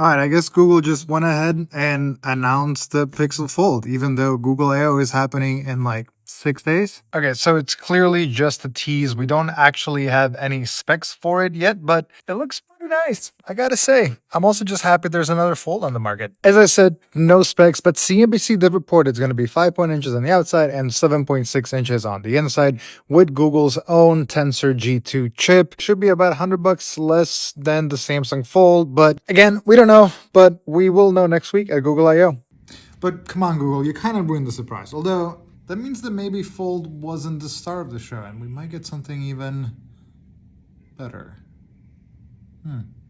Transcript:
All right, I guess Google just went ahead and announced the Pixel Fold, even though Google I/O is happening in like six days. Okay, so it's clearly just a tease. We don't actually have any specs for it yet, but it looks nice. I gotta say, I'm also just happy there's another Fold on the market. As I said, no specs, but CNBC did report it's going to be 5.0 inches on the outside and 7.6 inches on the inside with Google's own Tensor G2 chip. Should be about 100 bucks less than the Samsung Fold, but again, we don't know, but we will know next week at Google I.O. But come on, Google, you kind of ruined the surprise. Although that means that maybe Fold wasn't the star of the show, and we might get something even better. Huh.